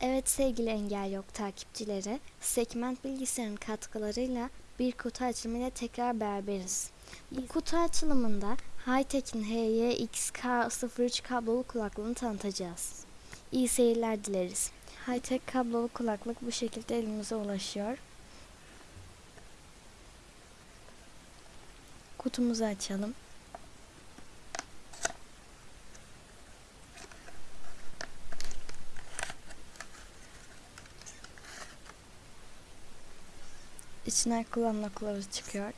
Evet sevgili Engel Yok takipçileri, Segment Bilgisayarın katkılarıyla bir kutu açılımıyla tekrar beraberiz. Bu kutu açılımında Hightech'in HYXK03 kablolu kulaklığını tanıtacağız. İyi seyirler dileriz. Hightech kablolu kulaklık bu şekilde elimize ulaşıyor. Kutumuzu açalım. İçinden kullanma kılavuzu çıkıyor.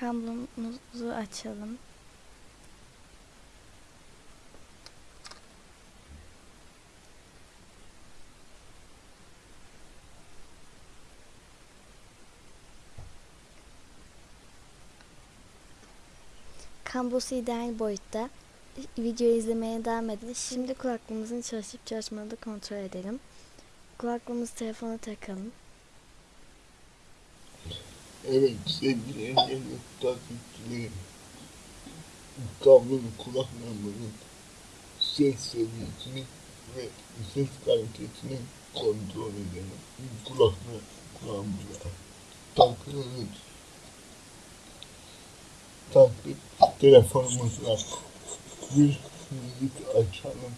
Kablomuzu açalım. Kablosu ideal boyutta. Videoyu izlemeye devam edin. Şimdi kulaklığımızın çalışıp çalışmadığını kontrol edelim. Kulaklığımızı telefona takalım. Evet sevgili engelli takipçilerim. Kablolu kulaklarımızın ses seviyesini ve ses kalitesini kontrol edelim. Kulaklığı kulağımıza takıyoruz. Taktık telefonumuzla bir müzik açalım.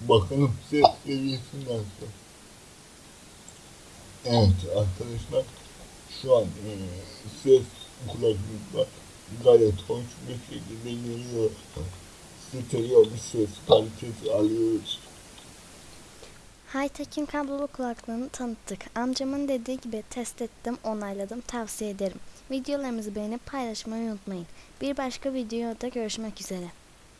Bakalım ses seviyesi nasıl. Evet arkadaşlar şu an e, ses kulaklıkla gayet hoş bir şekilde geliyor. Stereo bir ses kalitesi alıyoruz. Hightech'in kablolu kulaklığını tanıttık. Amcamın dediği gibi test ettim, onayladım, tavsiye ederim. Videolarımızı beğenip paylaşmayı unutmayın. Bir başka videoda görüşmek üzere.